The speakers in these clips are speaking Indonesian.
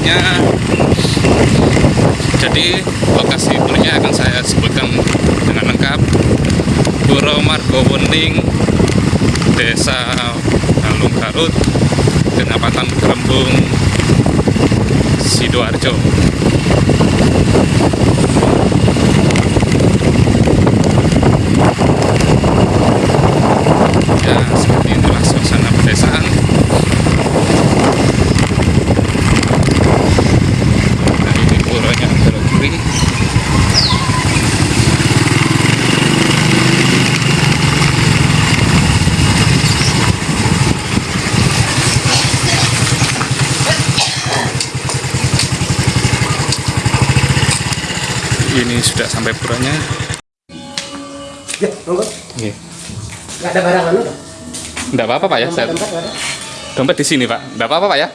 puranya. Jadi lokasi puranya akan saya sebutkan dengan lengkap. Pura Margowening, Desa Balong Garut, Kecamatan Kerembung, Sidoarjo. Ya, seperti inilah suasana pedesaan. Nah, ini puranya belok kiri. Ini sudah sampai puranya. Ya, monggo. Nih. Enggak ada barang anu. Enggak apa-apa Pak ya, saya Tempat nggak ada. dompet di sini Pak. Enggak apa-apa Pak ya.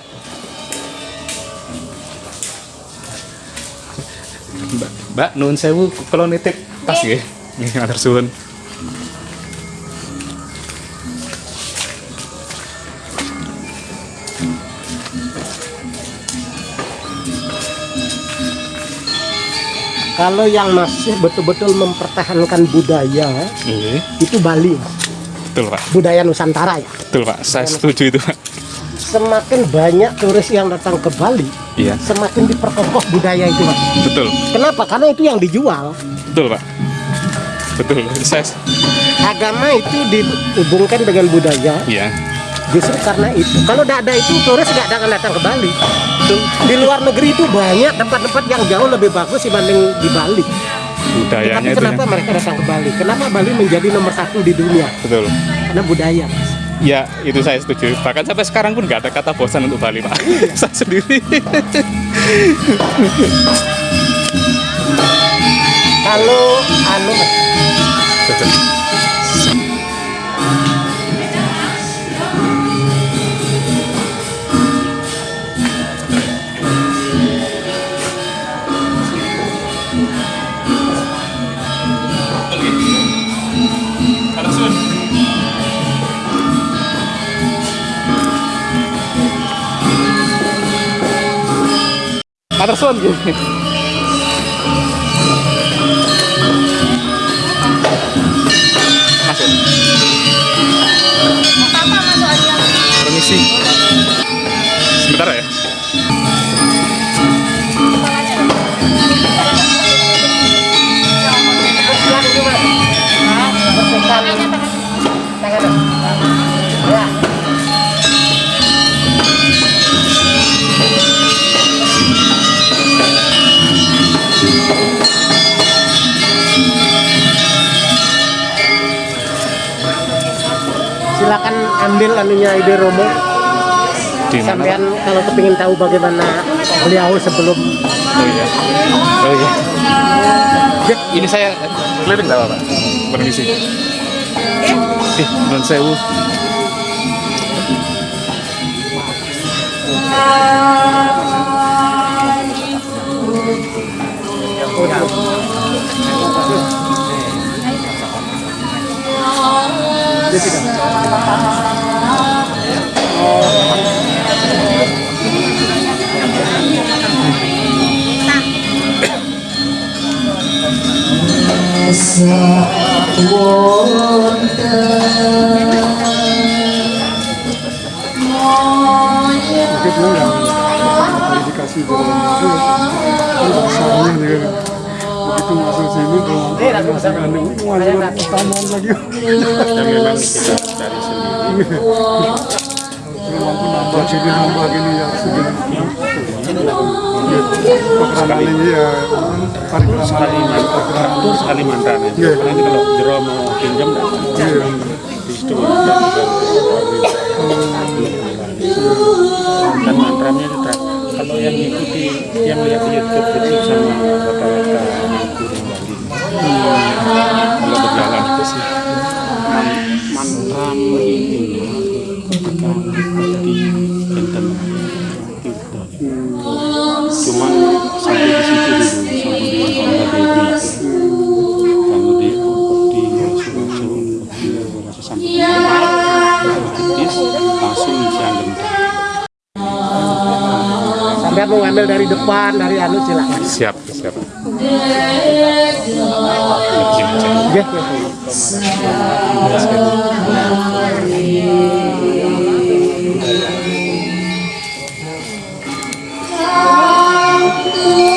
Mbak, Mbak nun sewu kalau nitip tas nggih. Nggih, matur Kalau yang masih betul-betul mempertahankan budaya Nggih. itu Bali, Mas. Betul Pak. budaya Nusantara ya. Betul Pak. Saya setuju itu Pak. Semakin banyak turis yang datang ke Bali, Iya. semakin diperkokoh budaya itu, Mas. Betul. Kenapa? Karena itu yang dijual. Betul Pak. Betul. Saya Agama itu dihubungkan dengan budaya. iya. Justru karena itu. Kalau tidak ada itu, turis nggak akan datang ke Bali. Di luar negeri itu banyak tempat-tempat yang jauh lebih bagus dibanding di Bali. Budayanya Tapi itu. kenapa yang- mereka datang ke Bali? Kenapa Bali menjadi nomor satu di dunia? Betul. Karena budaya. Ya, itu saya setuju. Bahkan sampai sekarang pun nggak ada kata bosan untuk Bali, Pak. saya sendiri. Kalau anu Mas, Matur tahu bagaimana beliau sebelum Pak? Oh iya. Oh iya. Ya, ini saya keliling nggak apa-apa. Permisi. Eh, non sewu. Sakit lah yang dikasih kan kan masuk sini utama lagi Ya memang nambah sini nambah gini ya segini Ini ya Sekali ramalan mantan, terus sekali mantan ya. Nanti kalau jero mau pinjam. Iya. Di situ dan dan mantranya kita kalau yang mengikuti yang lihat YouTube itu sama rata-rata mengikuti Bali. Kalau berjalan itu sih man- mantra ini ketika Sampai mau ngambil dari depan, dari anu silakan. Siap, siap. Ya, ya. Ingkang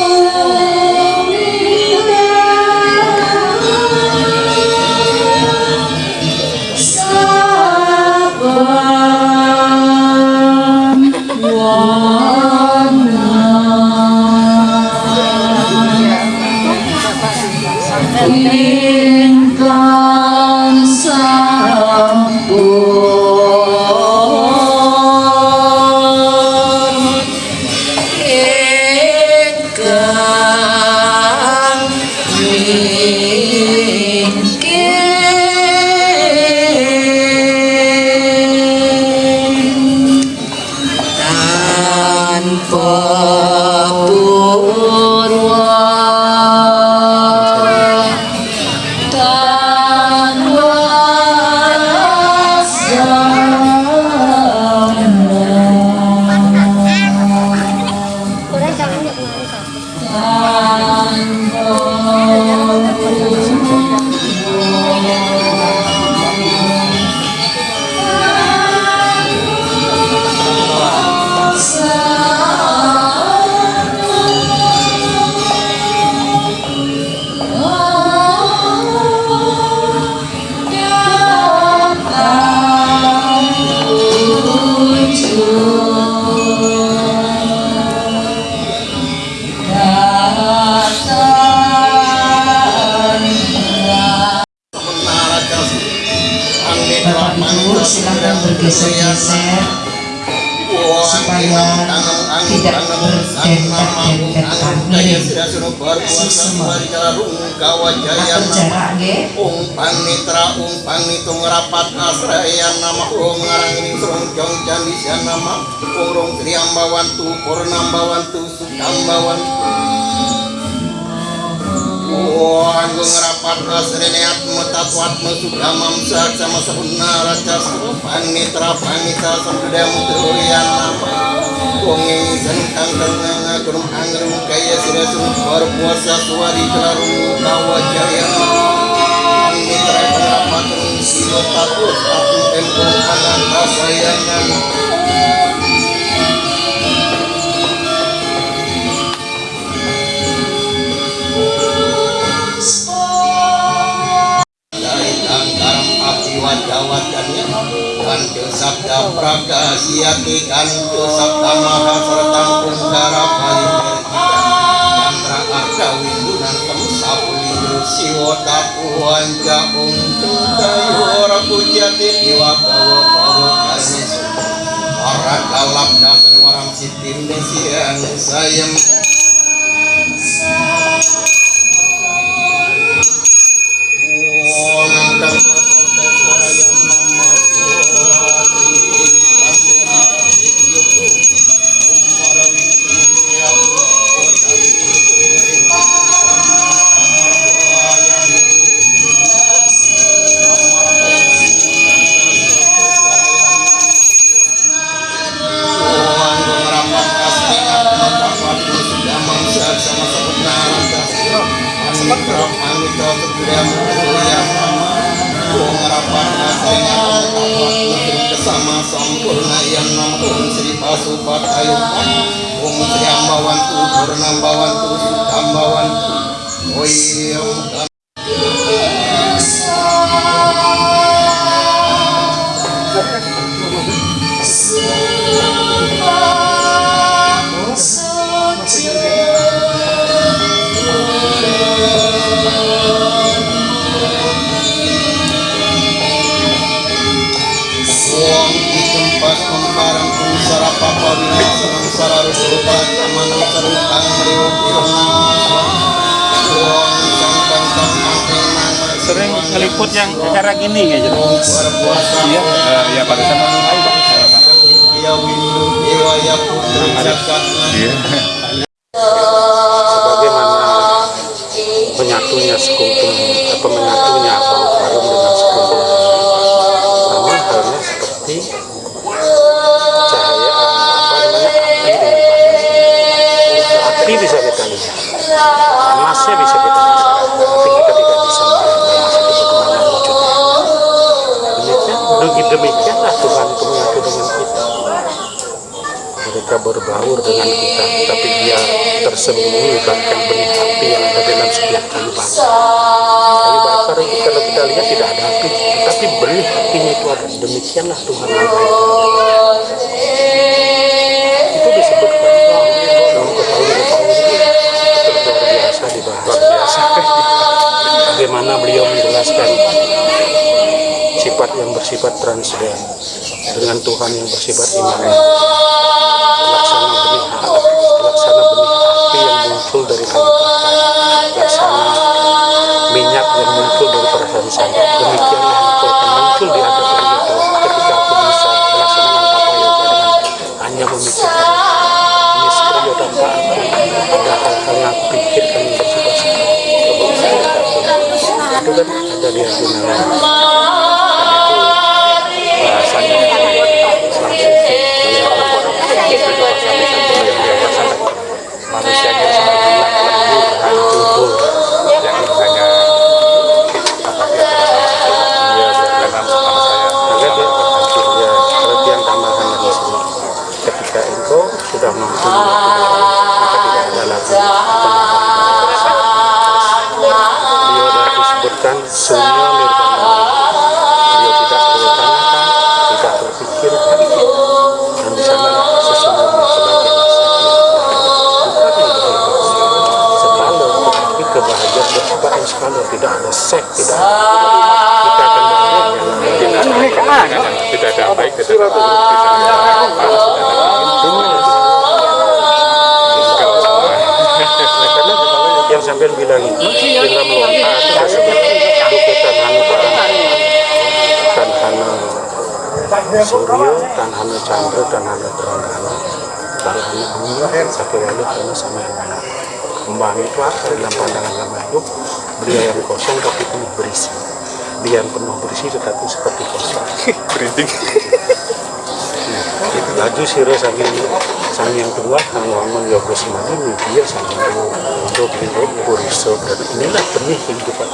urung triambawantu Wah, gue ngerapat asreneat metatwat mesuka mamsak sama sahuna raja supan mitra pamita sampai mutuyan nama Wongi sengkang dengan ngagurum angrum kaya sudah sumpar puasa suari kelarum kawa jaya Mitra penerapat silo takut aku tempo kanan kasayangan api wajah-wajahnya kanjo sabda praga siati kanjo sabda dasar warang sayem menyatunya sekuntum apa menyatunya bau harum dengan sekuntum sama halnya seperti cahaya apa namanya api dengan panas api bisa kita lihat. Panasnya bisa kita rasakan tapi kita tidak bisa melihat panas itu bagaimana wujudnya. Demikian demikianlah Tuhan itu menyatu dengan kita. Mereka berbaur dengan kita tapi dia tersembunyi bahkan benih api yang ada dalam setiap kayu bakar. Kayu bakar itu kalau kita lihat tidak ada api tetapi benih apinya itu ada. Demikianlah Tuhan mengatakan. Itu disebutkan dalam ketahuan itu luar biasa dibahas luar biasa. Bagaimana beliau menjelaskan sifat yang bersifat transden dengan Tuhan yang bersifat imanen laksana benih laksana benih muncul dari laksana minyak yang muncul dari perasaan sabar demikianlah engkau akan muncul di hadapan Tuhan. Ketika aku bisa melaksanakan apa yang dengan hanya memikirkan dan tak aku ada hal-hal yang aku pikirkan yang bersifat itu. Kan ada di hati yang sampai bilang itu itu disebut duketan hanu tan hana suryo hana chandra tan hana teranggana. Tan hana lalu karena sama yang kembang itu apa? Dalam pandangan lama hidup beliau yang kosong tapi penuh berisi dia yang penuh berisi tetapi seperti kosong Printing. laju siro sambil sang yang kedua kang wangun yoga semadini dia sang yang untuk itu puriso dan inilah benih kehidupan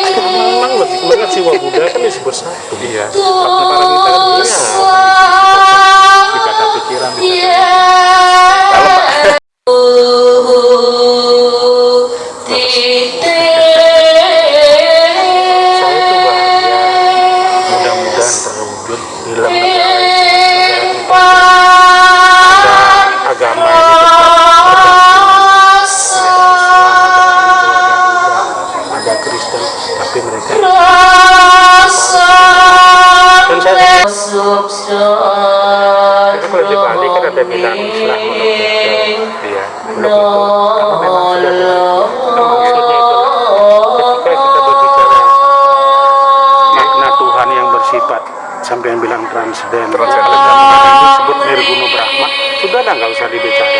itu memang lebih Buddha kan disebut satu Iya. Para kita kan Iya. Tidak ada pikiran, tidak itu kalau di Bali kan ada bilang Islam menurut dia belum itu karena memang maksudnya itu ketika kita berbicara makna Tuhan yang bersifat sampai yang bilang transden Transenden. itu disebut nirguna brahma sudah dah nggak usah dibicarakan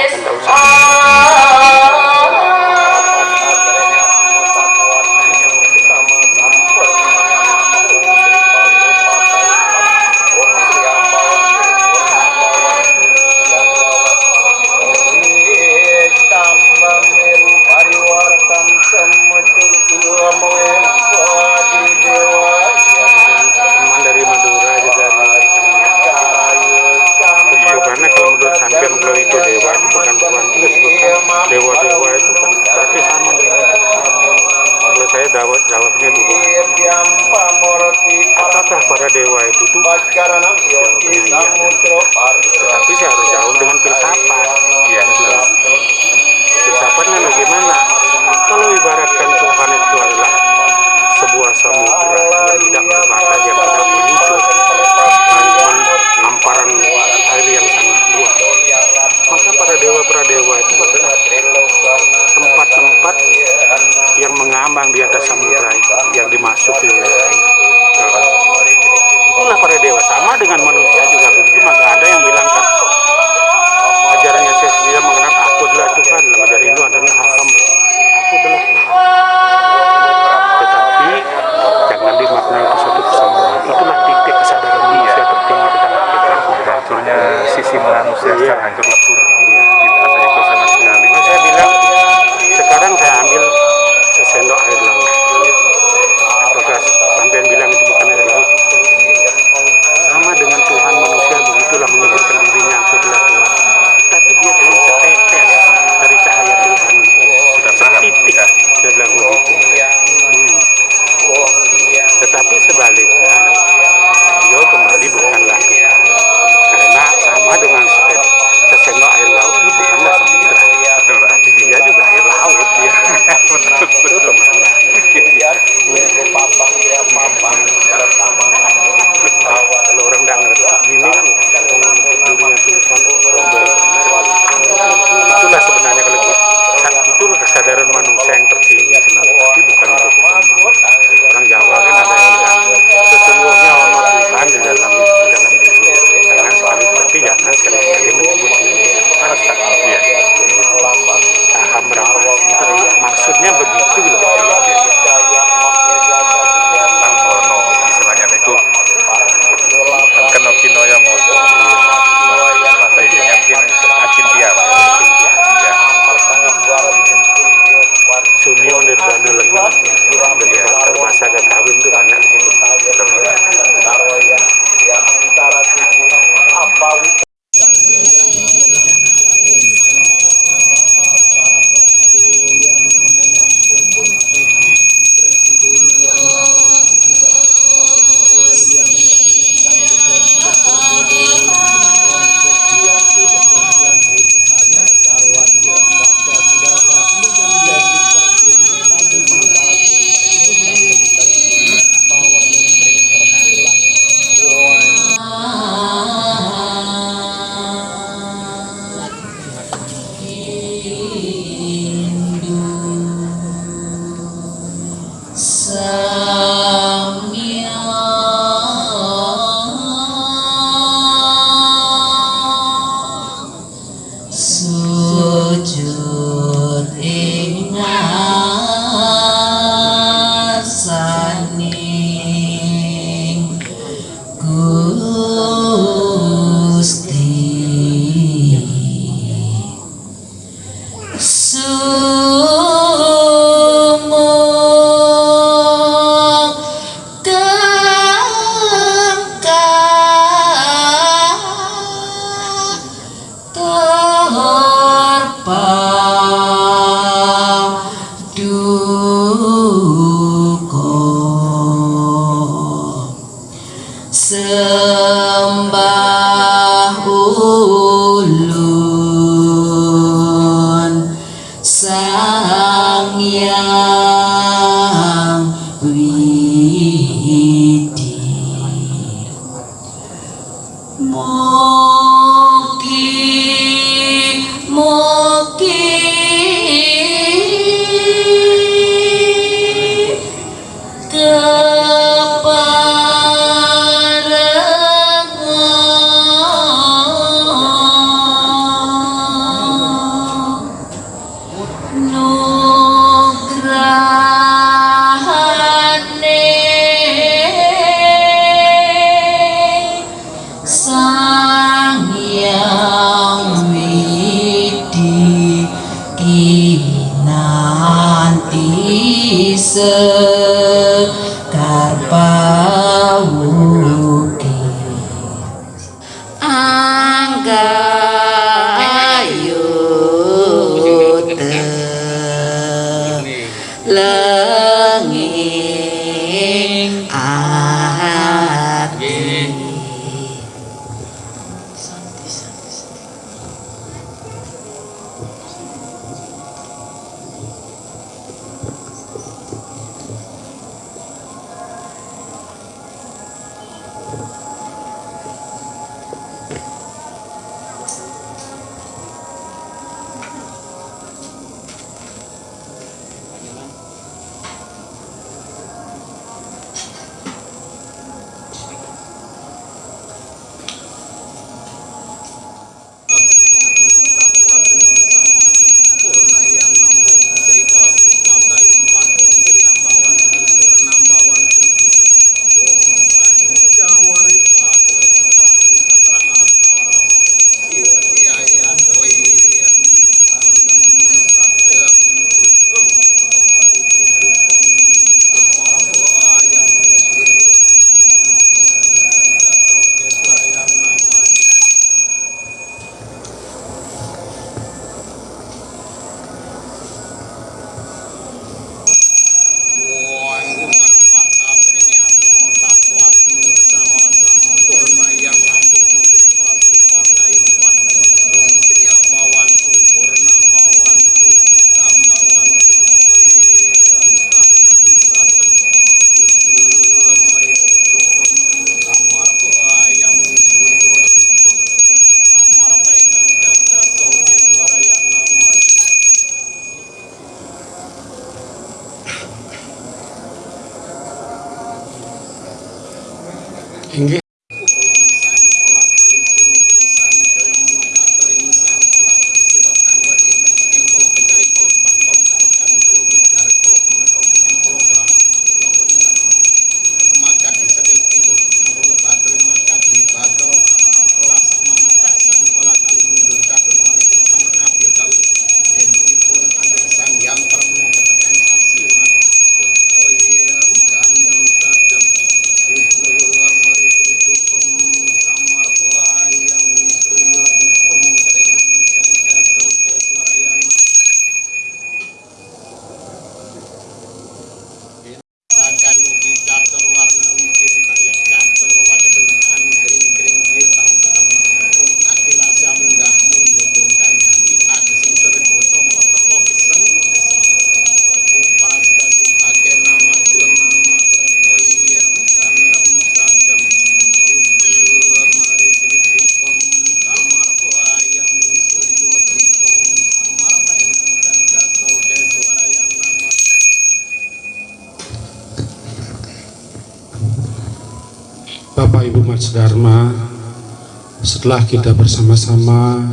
setelah kita bersama-sama.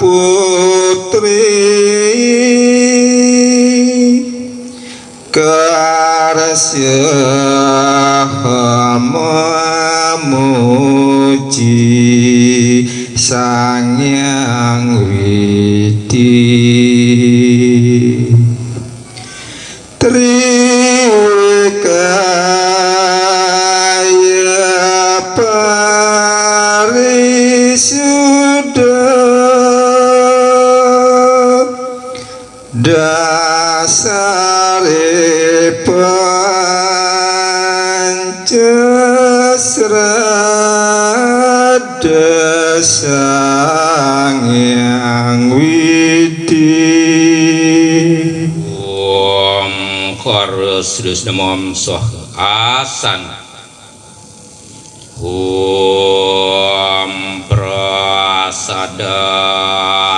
Putri. Memuji Sang Yang Widi Chorus Dus Namam Soh Asan Om Prasada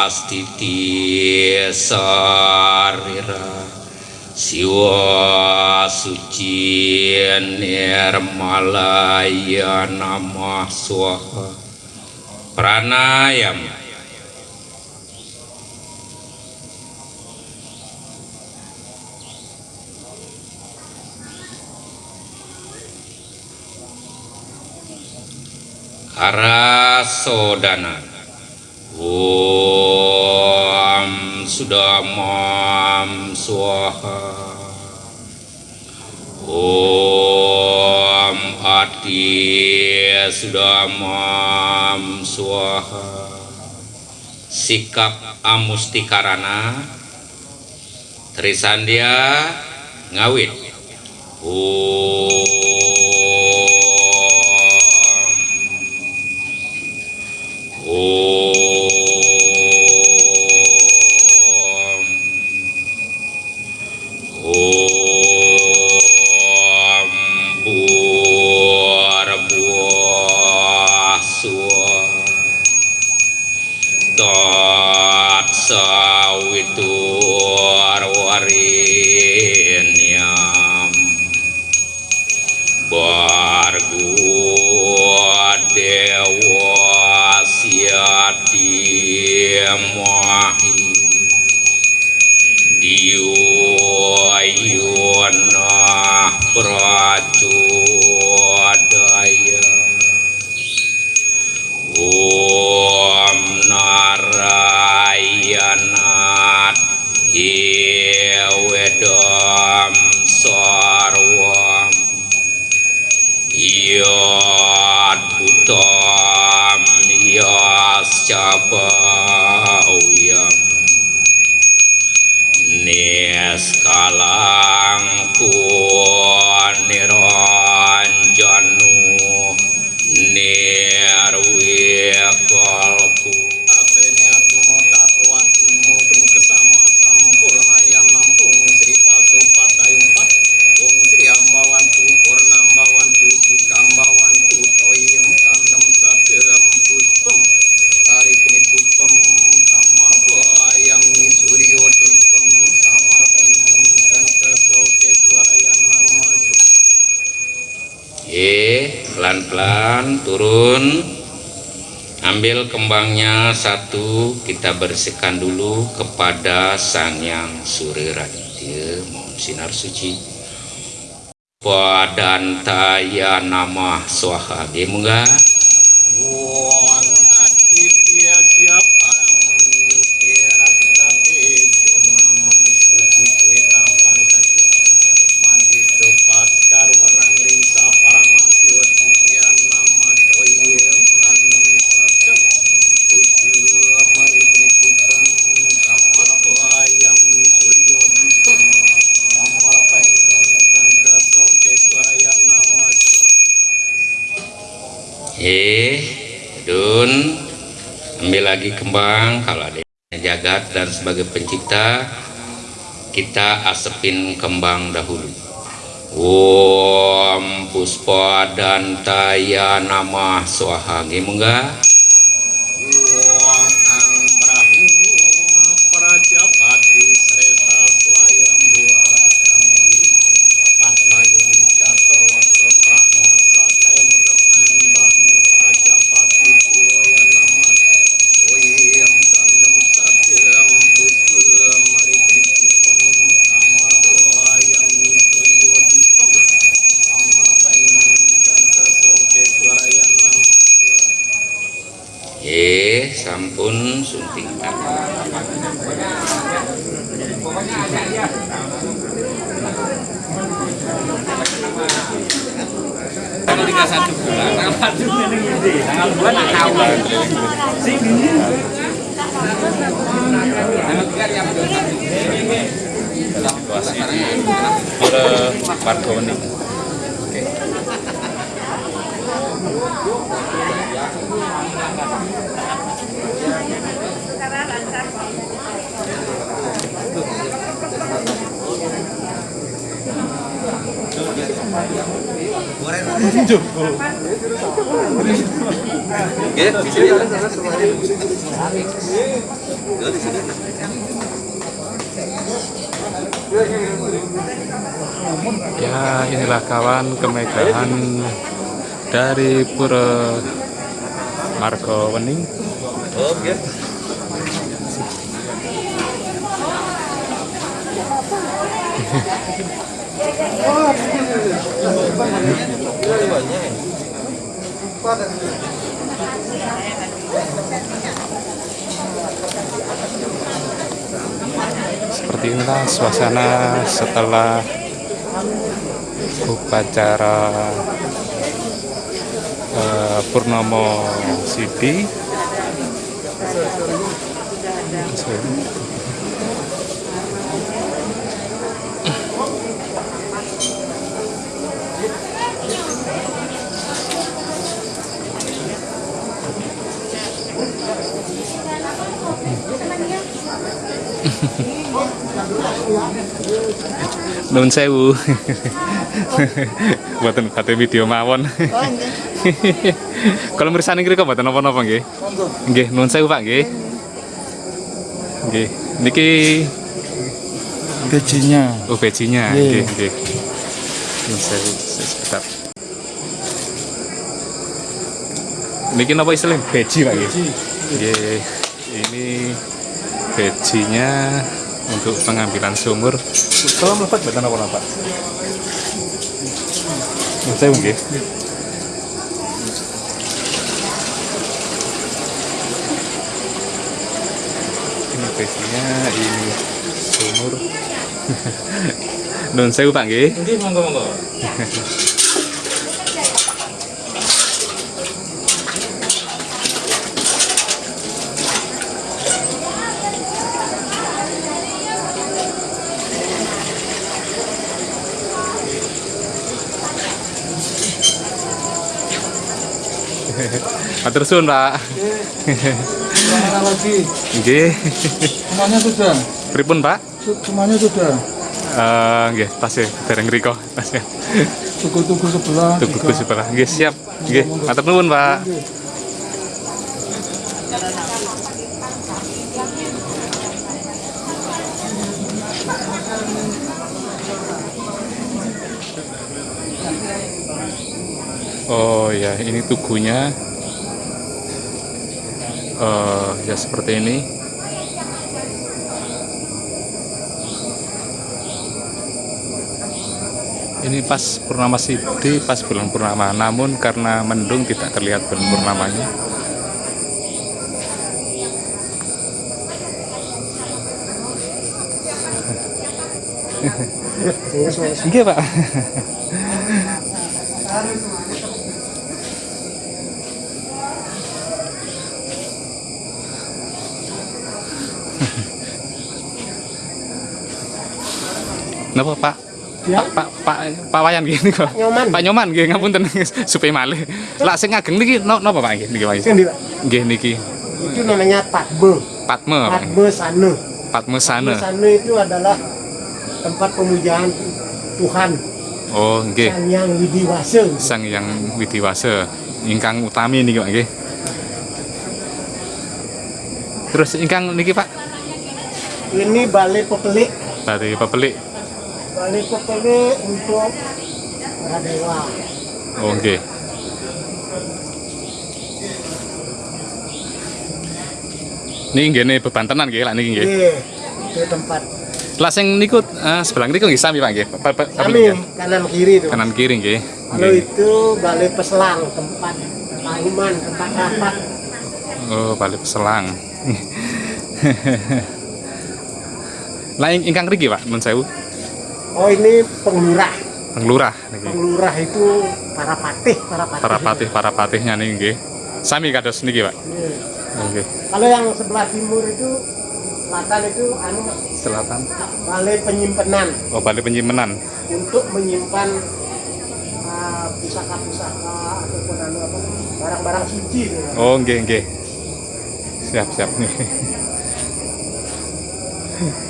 Stiti Sarira. Siwa Suci Nirmalaya Namah Swaha. Pranayam Arasodana. Om Sudamam Swaha. Om Ati Sudamam Swaha. Sikap Amustikarana. Trisandia Ngawit. Om kita bersihkan dulu kepada Sang Yang Suri Raditya, mohon sinar suci. Padantaya nama swaha munggah. Asepin kembang dahulu. Om Puspa dan Taya Nama Swaha Munggah. Sampun tiga satu bulan, tanggal tanggal dua nak kawin. Sini. Tanggal tiga yang situasi di Pura Pargoni. Oke. Ya inilah kawan kemegahan dari Pura Margo Wening. Seperti inilah suasana setelah upacara eh, Purnomo Sidi. Nun sewu. Buatan kate video mawon. Kalau mirsani kira mboten napa-napa nggih. Nggih, nun sewu Pak nggih. Nggih. Niki gajinya oh bejinya Nggih. nggih, nggih. Nun sewu sebentar. Niki napa istilahnya beji Pak nggih? Nggih. Ini bejinya untuk pengambilan sumur. Kalau melepat betul apa Pak? Nun ini bejinya ini sumur Nun sewu Pak nggih. Nggih, monggo monggo. Matur suwun Pak. Mana lagi Nggih. semuanya sudah Pripun Pak? Semuanya sudah Eh nggih, tasih dereng riko. Tasih. tugu-tugu sebelah Tugu juga. sebelah. Nggih, siap. Nggih, matur nuwun Pak. Oh ya, ini tugunya. Eh ya seperti ini. Ini pas purnama Sidi, pas bulan purnama. Namun karena mendung tidak terlihat bulan purnamanya. Iya pak. Napa pak? Ya. Pak Pak Pak Wayan gini kok. Nyoman. Pak Nyoman nggih ngapunten supaya malih. Lah sing ngageng niki no- napa Pak niki Pak? Sing di- Nggih niki itu namanya Patme. Patme Pak. Patme Sane. Patme Patme sana. Sane itu adalah tempat pemujaan Tuhan Oh nggih. Sang Yang Widiwase. Sang Yang Widiwase ingkang utami niki Pak nggih. Terus ingkang niki Pak Ini balai pepelik. dari pepelik. Balai pepelik untuk para dewa. Oh nggih. Ini nggih bebantenan nggih lah niki nggih. Iya, itu tempat. Lah sing niku eh, sebelah niku nggih sami Pak nggih. Nggih. kanan kiri itu. Kanan kiri nggih. Nggih. itu balai peselang, tempat pengumuman, tempat rapat. Oh, Bali Peselang. Lah ing- ingkang mriki, Pak, nun sewu. Oh ini penglurah. Penglurah niki. Penglurah itu para patih, para patih. Para patih, para patihnya niki nggih. Sami kados niki, Pak. Iya. Nggih. Kalau yang sebelah timur itu selatan itu anu Selatan. balai penyimpanan Oh, Bali penyimpanan. untuk menyimpan uh, pusaka-pusaka ataupun anu apa barang-barang suci. gitu. Oh, nggih, nggih. Siap, siap. Dan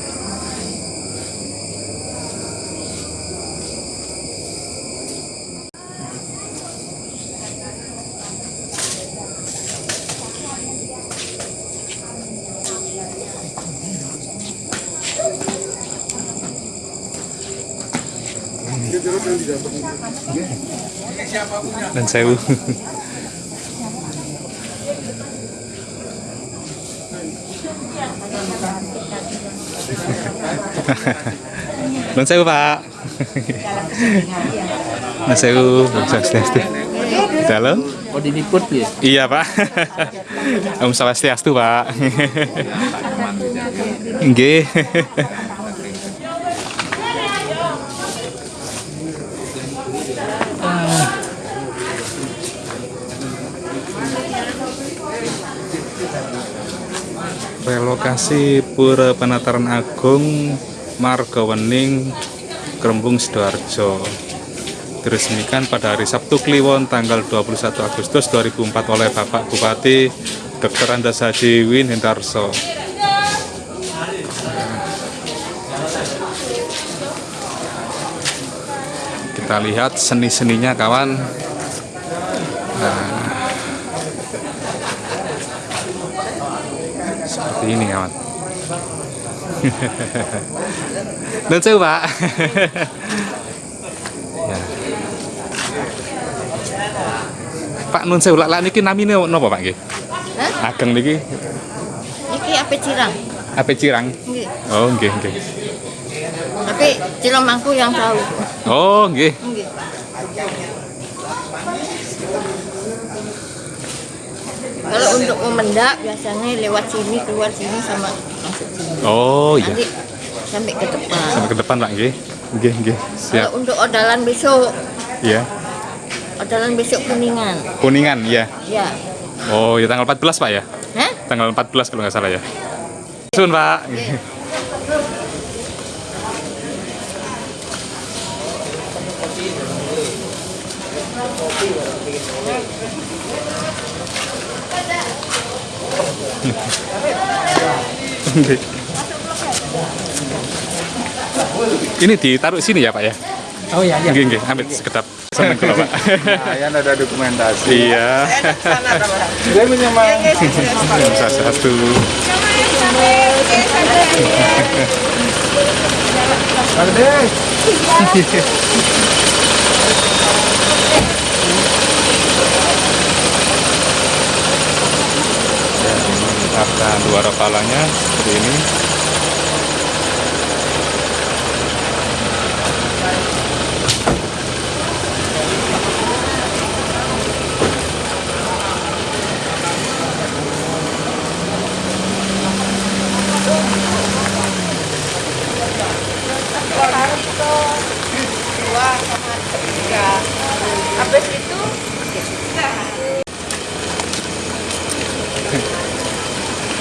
sewu. Dan sewu, Pak. Dan sewu, Swastiastu. Dalam? Oh diliput ya? Iya, Pak. Om Swastiastu, Pak. Nggih. Relokasi Pura Penataran Agung Margawening Kerembung Sidoarjo diresmikan pada hari Sabtu Kliwon tanggal 21 Agustus 2004 oleh Bapak Bupati Dr. Andas Haji Win Hendarso kita lihat seni-seninya kawan nah, ini kawan saya pak ya. Pak Nun Sewu lak niki namine napa Pak nggih? Hah? Ageng niki Iki ape cirang? ape cirang? Nggih. Oh nggih nggih. Tapi cirang mangku yang tahu. Oh nggih. Kalau untuk memendak biasanya lewat sini keluar sini sama masuk sini. Oh iya. Nanti sampai ke depan. Sampai ke depan Pak nggih. Nggih nggih. Siap. Kalau untuk odalan besok, Iya. odalan besok kuningan. Kuningan iya. Ya. Oh ya tanggal 14 Pak ya? Hah? Tanggal 14 kalau nggak salah ya. Sun Pak. Ini ditaruh sini ya Pak ya? Oh iya, iya. Nggih, nggih, ambil sekedap. Seneng kalau Pak. Kalian ada dokumentasi. Iya. Saya punya mah. Satu. Mengungkapkan dua rapalanya seperti ini.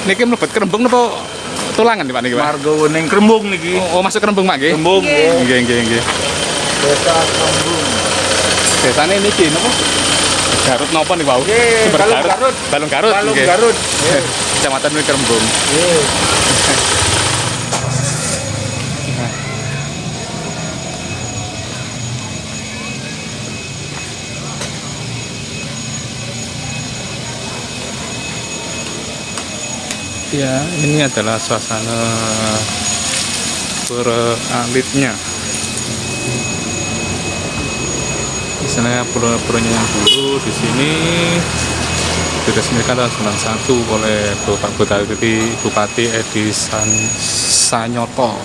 Niki mlebet kerembung napa tulangan nih Pak niki Pak? Margo Wening Kerembung niki. Oh, oh, masuk kerembung Pak nggih? Kerembung, nggih. Nggih, nggih, nggih. Desa Kerembung. Desane niki napa? Garut napa nih Pak? Nggih, Sumber Balung Garut. Balung Garut. Balung. Garut. Kecamatan ini Kerembung. Nggih. Ya, ini adalah suasana pura alitnya. Misalnya pura-puranya yang dulu di sini diresmikan tahun 91 oleh Bupati Bupati Edi San, Sanyoto.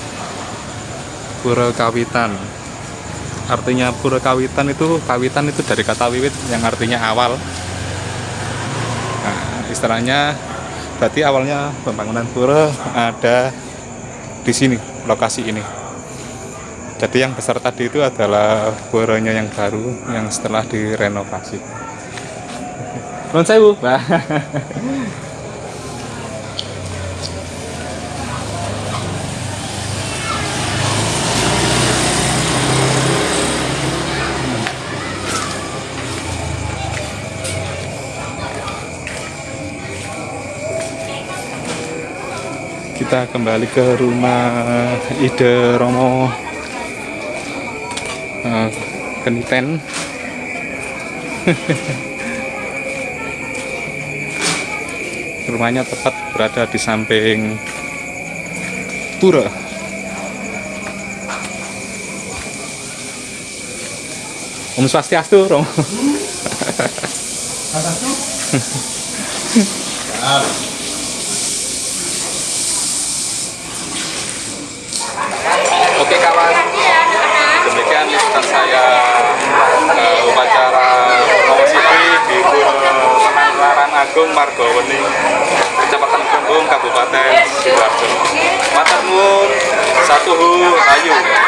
Pura Kawitan. Artinya pura kawitan itu kawitan itu dari kata wiwit yang artinya awal. Nah, istilahnya berarti awalnya pembangunan pura ada di sini lokasi ini jadi yang besar tadi itu adalah puranya yang baru yang setelah direnovasi Nuwun sewu Mbak. kita kembali ke rumah Ide Romo eh, Keniten rumahnya tepat berada di samping Pura Om Swastiastu Romo. Oke 哦还有